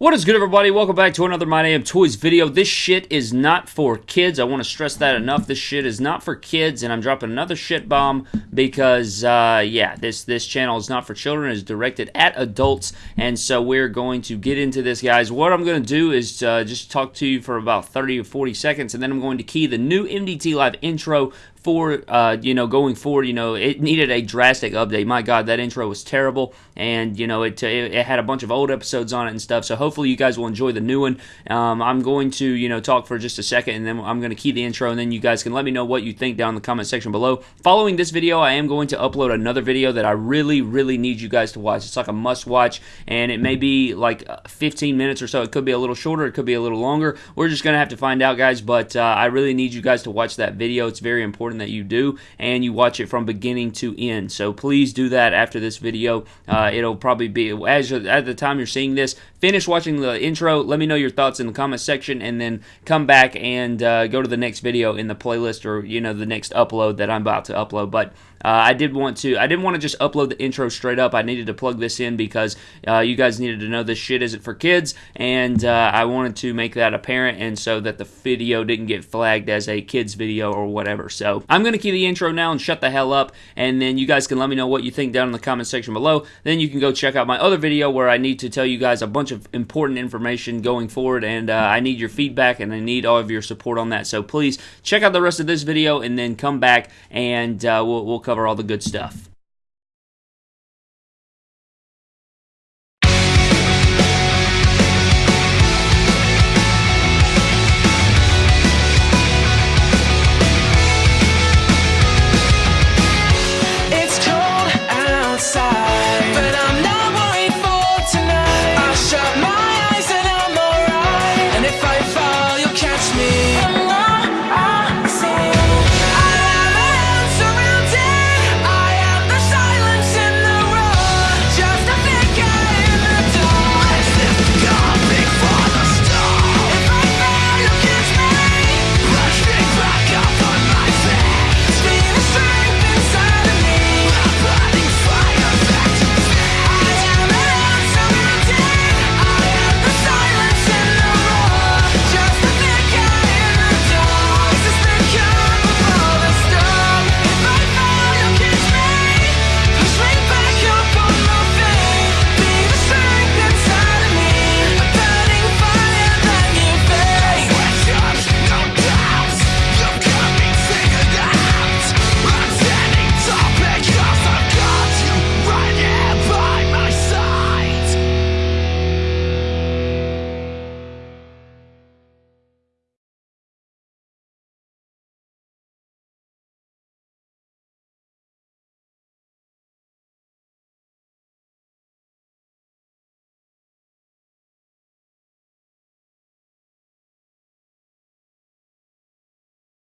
What is good, everybody? Welcome back to another My Damn Toys video. This shit is not for kids. I want to stress that enough. This shit is not for kids, and I'm dropping another shit bomb because, uh, yeah, this this channel is not for children. It's directed at adults, and so we're going to get into this, guys. What I'm going to do is uh, just talk to you for about 30 or 40 seconds, and then I'm going to key the new MDT Live intro for uh, you know going forward you know it needed a drastic update. My god that intro was terrible. And you know it, it, it had a bunch of old episodes on it and stuff. So hopefully you guys will enjoy the new one. Um, i'm going to you know talk for just a second and then i'm going to key the intro and then you guys can let me know what you think down in the comment section below. Following this video i am going to upload another video that i really really need you guys to watch. It's like a must watch and it may be like uh, 15 minutes or so. It could be a little shorter it could be a little longer. We're just going to have to find out guys but uh, i really need you guys to watch that video. It's very important that you do and you watch it from beginning to end. So please do that after this video. Uh, it'll probably be, as at the time you're seeing this, finish watching the intro. Let me know your thoughts in the comment section and then come back and uh, go to the next video in the playlist or, you know, the next upload that I'm about to upload. But uh, I did want to, I didn't want to just upload the intro straight up. I needed to plug this in because uh, you guys needed to know this shit isn't for kids, and uh, I wanted to make that apparent, and so that the video didn't get flagged as a kids video or whatever. I'm going to key the intro now and shut the hell up, and then you guys can let me know what you think down in the comment section below. Then you can go check out my other video where I need to tell you guys a bunch of important information going forward, and uh, I need your feedback and I need all of your support on that. So please check out the rest of this video and then come back and uh, we'll, we'll cover all the good stuff.